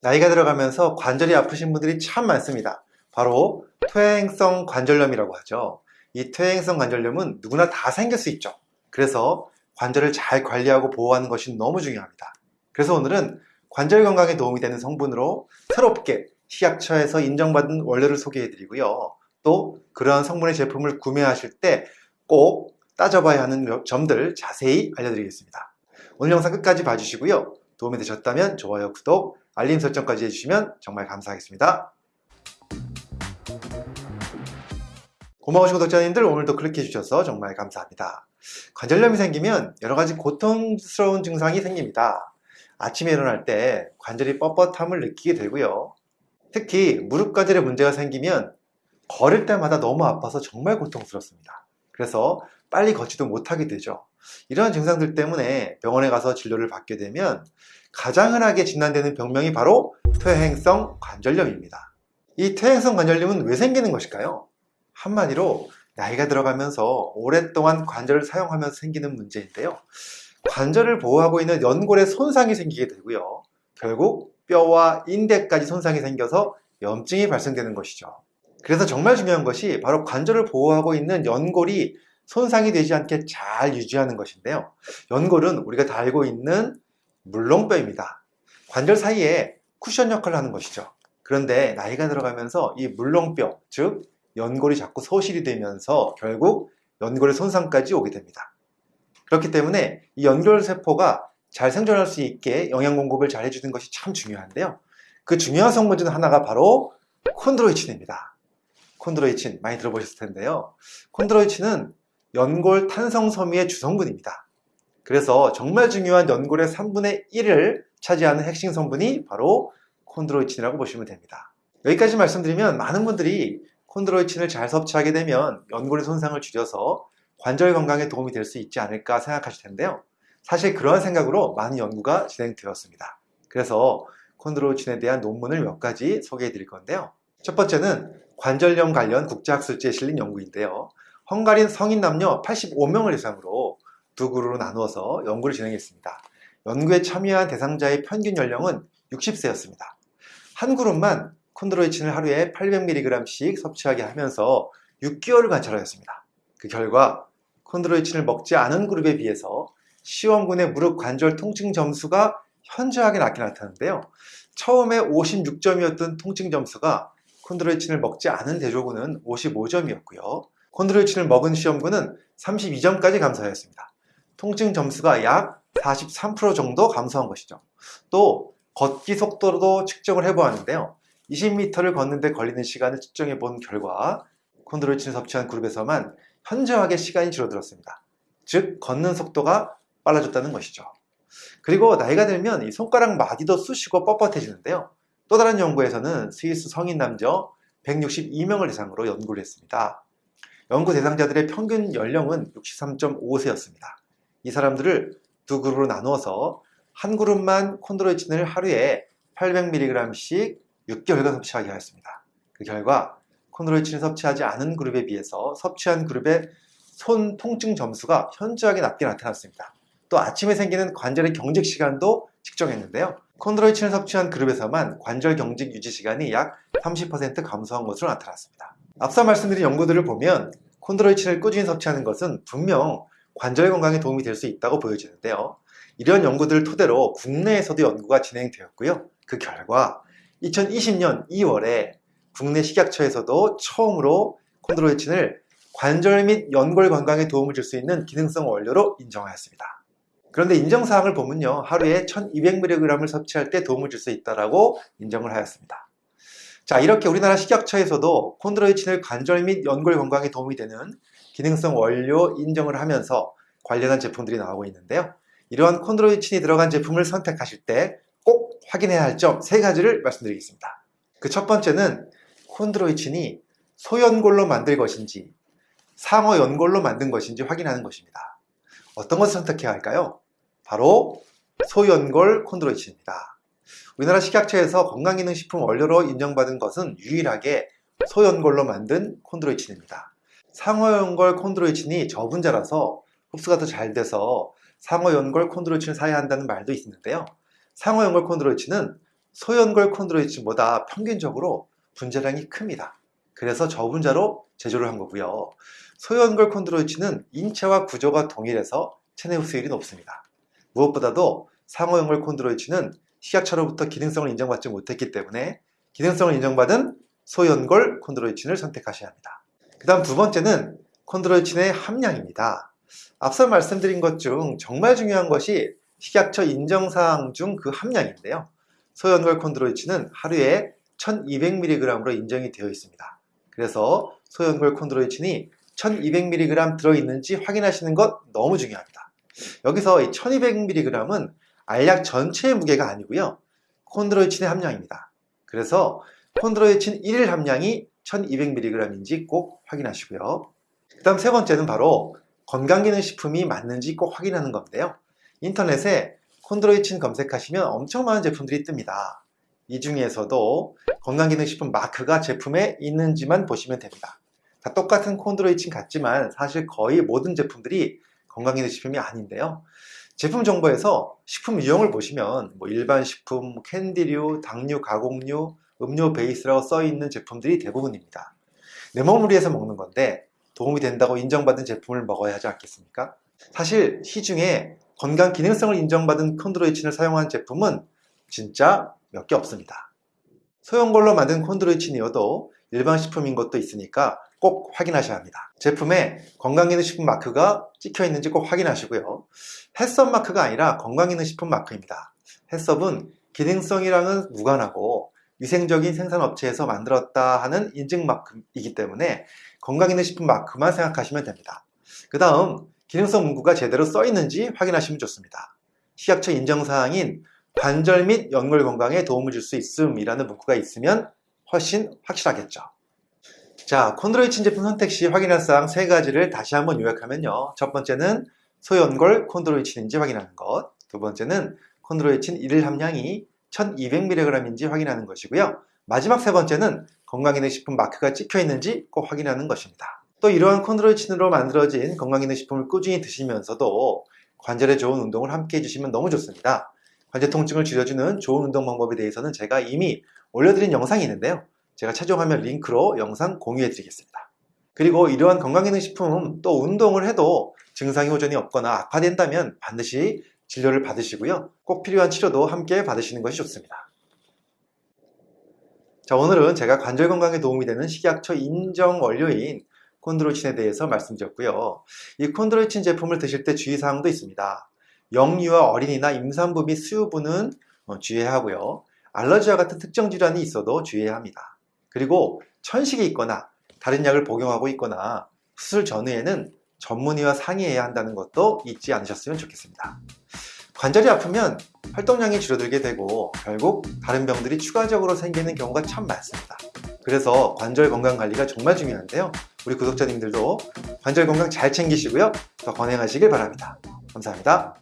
나이가 들어가면서 관절이 아프신 분들이 참 많습니다. 바로 퇴행성 관절염이라고 하죠. 이 퇴행성 관절염은 누구나 다 생길 수 있죠. 그래서 관절을 잘 관리하고 보호하는 것이 너무 중요합니다. 그래서 오늘은 관절 건강에 도움이 되는 성분으로 새롭게 식약처에서 인정받은 원료를 소개해 드리고요. 또 그러한 성분의 제품을 구매하실 때 꼭 따져봐야 하는 점들 자세히 알려드리겠습니다. 오늘 영상 끝까지 봐주시고요. 도움이 되셨다면 좋아요, 구독, 알림 설정까지 해주시면 정말 감사하겠습니다. 고마우신 구독자님들 오늘도 클릭해 주셔서 정말 감사합니다. 관절염이 생기면 여러 가지 고통스러운 증상이 생깁니다. 아침에 일어날 때 관절이 뻣뻣함을 느끼게 되고요. 특히 무릎 관절에 문제가 생기면 걸을 때마다 너무 아파서 정말 고통스럽습니다. 그래서 빨리 걷지도 못하게 되죠. 이러한 증상들 때문에 병원에 가서 진료를 받게 되면 가장 흔하게 진단되는 병명이 바로 퇴행성 관절염입니다. 이 퇴행성 관절염은 왜 생기는 것일까요? 한마디로 나이가 들어가면서 오랫동안 관절을 사용하면서 생기는 문제인데요. 관절을 보호하고 있는 연골에 손상이 생기게 되고요. 결국 뼈와 인대까지 손상이 생겨서 염증이 발생되는 것이죠. 그래서 정말 중요한 것이 바로 관절을 보호하고 있는 연골이 손상이 되지 않게 잘 유지하는 것인데요. 연골은 우리가 다 알고 있는 물렁뼈입니다. 관절 사이에 쿠션 역할을 하는 것이죠. 그런데 나이가 들어가면서 이 물렁뼈, 즉 연골이 자꾸 소실이 되면서 결국 연골의 손상까지 오게 됩니다. 그렇기 때문에 이 연골 세포가 잘 생존할 수 있게 영양 공급을 잘 해주는 것이 참 중요한데요. 그 중요한 성분 중 하나가 바로 콘드로이친입니다. 콘드로이친 많이 들어보셨을 텐데요. 콘드로이친은 연골 탄성 섬유의 주성분입니다. 그래서 정말 중요한 연골의 3분의 1을 차지하는 핵심 성분이 바로 콘드로이친이라고 보시면 됩니다. 여기까지 말씀드리면 많은 분들이 콘드로이친을 잘 섭취하게 되면 연골의 손상을 줄여서 관절 건강에 도움이 될 수 있지 않을까 생각하실 텐데요. 사실 그러한 생각으로 많은 연구가 진행되었습니다. 그래서 콘드로이친에 대한 논문을 몇 가지 소개해 드릴 건데요. 첫 번째는 관절염 관련 국제학술지에 실린 연구인데요. 헝가리 성인 남녀 85명을 대상으로 두 그룹으로 나누어서 연구를 진행했습니다. 연구에 참여한 대상자의 평균 연령은 60세였습니다. 한 그룹만 콘드로이친을 하루에 800mg씩 섭취하게 하면서 6개월을 관찰하였습니다. 그 결과 콘드로이친을 먹지 않은 그룹에 비해서 시원군의 무릎 관절 통증 점수가 현저하게 낮게 나타나는데요. 처음에 56점이었던 통증 점수가 콘드로이친을 먹지 않은 대조군은 55점이었고요. 콘드로이친을 먹은 시험군은 32점까지 감소하였습니다. 통증 점수가 약 43% 정도 감소한 것이죠. 또 걷기 속도도 측정을 해보았는데요. 20m를 걷는데 걸리는 시간을 측정해 본 결과 콘드로이친을 섭취한 그룹에서만 현저하게 시간이 줄어들었습니다. 즉 걷는 속도가 빨라졌다는 것이죠. 그리고 나이가 들면 이 손가락 마디도 쑤시고 뻣뻣해지는데요. 또 다른 연구에서는 스위스 성인 남자 162명을 대상으로 연구를 했습니다. 연구 대상자들의 평균 연령은 63.5세였습니다. 이 사람들을 두 그룹으로 나누어서 한 그룹만 콘드로이친을 하루에 800mg씩 6개월간 섭취하게 하였습니다. 그 결과 콘드로이친을 섭취하지 않은 그룹에 비해서 섭취한 그룹의 손 통증 점수가 현저하게 낮게 나타났습니다. 또 아침에 생기는 관절의 경직 시간도 측정했는데요. 콘드로이친을 섭취한 그룹에서만 관절 경직 유지 시간이 약 30% 감소한 것으로 나타났습니다. 앞서 말씀드린 연구들을 보면 콘드로이친을 꾸준히 섭취하는 것은 분명 관절 건강에 도움이 될 수 있다고 보여지는데요. 이런 연구들을 토대로 국내에서도 연구가 진행되었고요. 그 결과 2020년 2월에 국내 식약처에서도 처음으로 콘드로이친을 관절 및 연골 건강에 도움을 줄 수 있는 기능성 원료로 인정하였습니다. 그런데 인정사항을 보면요. 하루에 1200mg을 섭취할 때 도움을 줄 수 있다고 인정을 하였습니다. 자 이렇게 우리나라 식약처에서도 콘드로이친을 관절 및 연골 건강에 도움이 되는 기능성 원료 인정을 하면서 관련한 제품들이 나오고 있는데요. 이러한 콘드로이친이 들어간 제품을 선택하실 때 꼭 확인해야 할 점 세 가지를 말씀드리겠습니다. 그 첫 번째는 콘드로이친이 소연골로 만들 것인지 상어 연골로 만든 것인지 확인하는 것입니다. 어떤 것을 선택해야 할까요? 바로 소연골 콘드로이친입니다. 우리나라 식약처에서 건강기능식품 원료로 인정받은 것은 유일하게 소연골로 만든 콘드로이친입니다. 상어연골 콘드로이친이 저분자라서 흡수가 더 잘 돼서 상어연골 콘드로이친을 사야 한다는 말도 있는데요. 상어연골 콘드로이친은 소연골 콘드로이친보다 평균적으로 분자량이 큽니다. 그래서 저분자로 제조를 한 거고요. 소연골 콘드로이친은 인체와 구조가 동일해서 체내 흡수율이 높습니다. 무엇보다도 상호연골 콘드로이친은 식약처로부터 기능성을 인정받지 못했기 때문에 기능성을 인정받은 소연골 콘드로이친을 선택하셔야 합니다. 그 다음 두 번째는 콘드로이친의 함량입니다. 앞서 말씀드린 것 중 정말 중요한 것이 식약처 인정사항 중 그 함량인데요. 소연골 콘드로이친은 하루에 1200mg으로 인정이 되어 있습니다. 그래서 소연골 콘드로이친이 1200mg 들어있는지 확인하시는 것 너무 중요합니다. 여기서 이 1200mg은 알약 전체의 무게가 아니고요. 콘드로이친의 함량입니다. 그래서 콘드로이친 1일 함량이 1200mg인지 꼭 확인하시고요. 그 다음 세 번째는 바로 건강기능식품이 맞는지 꼭 확인하는 건데요. 인터넷에 콘드로이친 검색하시면 엄청 많은 제품들이 뜹니다. 이 중에서도 건강기능식품 마크가 제품에 있는지만 보시면 됩니다. 다 똑같은 콘드로이친 같지만 사실 거의 모든 제품들이 건강기능식품이 아닌데요. 제품 정보에서 식품 유형을 보시면 뭐 일반 식품, 뭐 캔디류, 당류, 가공류, 음료 베이스라고 써 있는 제품들이 대부분입니다. 내 몸을 위해서 먹는 건데 도움이 된다고 인정받은 제품을 먹어야 하지 않겠습니까? 사실 시중에 건강 기능성을 인정받은 콘드로이친을 사용한 제품은 진짜 몇 개 없습니다. 소형 걸로 만든 콘드로이친이어도 일반 식품인 것도 있으니까 꼭 확인하셔야 합니다. 제품에 건강기능식품 마크가 찍혀 있는지 꼭 확인하시고요. 햇섭 마크가 아니라 건강기능식품 마크입니다. 햇섭은 기능성이랑은 무관하고 위생적인 생산업체에서 만들었다 하는 인증 마크이기 때문에 건강기능식품 마크만 생각하시면 됩니다. 그 다음 기능성 문구가 제대로 써 있는지 확인하시면 좋습니다. 식약처 인정사항인 관절 및 연골 건강에 도움을 줄 수 있음이라는 문구가 있으면 훨씬 확실하겠죠. 자, 콘드로이친 제품 선택 시 확인할 사항 세 가지를 다시 한번 요약하면요. 첫 번째는 소연골 콘드로이친인지 확인하는 것. 두 번째는 콘드로이친 1일 함량이 1200mg인지 확인하는 것이고요. 마지막 세 번째는 건강기능식품 마크가 찍혀 있는지 꼭 확인하는 것입니다. 또 이러한 콘드로이친으로 만들어진 건강기능식품을 꾸준히 드시면서도 관절에 좋은 운동을 함께 해주시면 너무 좋습니다. 관절 통증을 줄여주는 좋은 운동 방법에 대해서는 제가 이미 올려드린 영상이 있는데요. 제가 최종화면 링크로 영상 공유해 드리겠습니다. 그리고 이러한 건강기능식품 또 운동을 해도 증상이 호전이 없거나 악화된다면 반드시 진료를 받으시고요. 꼭 필요한 치료도 함께 받으시는 것이 좋습니다. 자, 오늘은 제가 관절 건강에 도움이 되는 식약처 인정 원료인 콘드로친에 대해서 말씀드렸고요. 이 콘드로친 제품을 드실 때 주의사항도 있습니다. 영유아 어린이나 임산부 및 수유부는 어, 주의해야 하고요. 알러지와 같은 특정 질환이 있어도 주의해야 합니다. 그리고 천식이 있거나 다른 약을 복용하고 있거나 수술 전후에는 전문의와 상의해야 한다는 것도 잊지 않으셨으면 좋겠습니다. 관절이 아프면 활동량이 줄어들게 되고 결국 다른 병들이 추가적으로 생기는 경우가 참 많습니다. 그래서 관절 건강 관리가 정말 중요한데요. 우리 구독자님들도 관절 건강 잘 챙기시고요. 더 건강하시길 바랍니다. 감사합니다.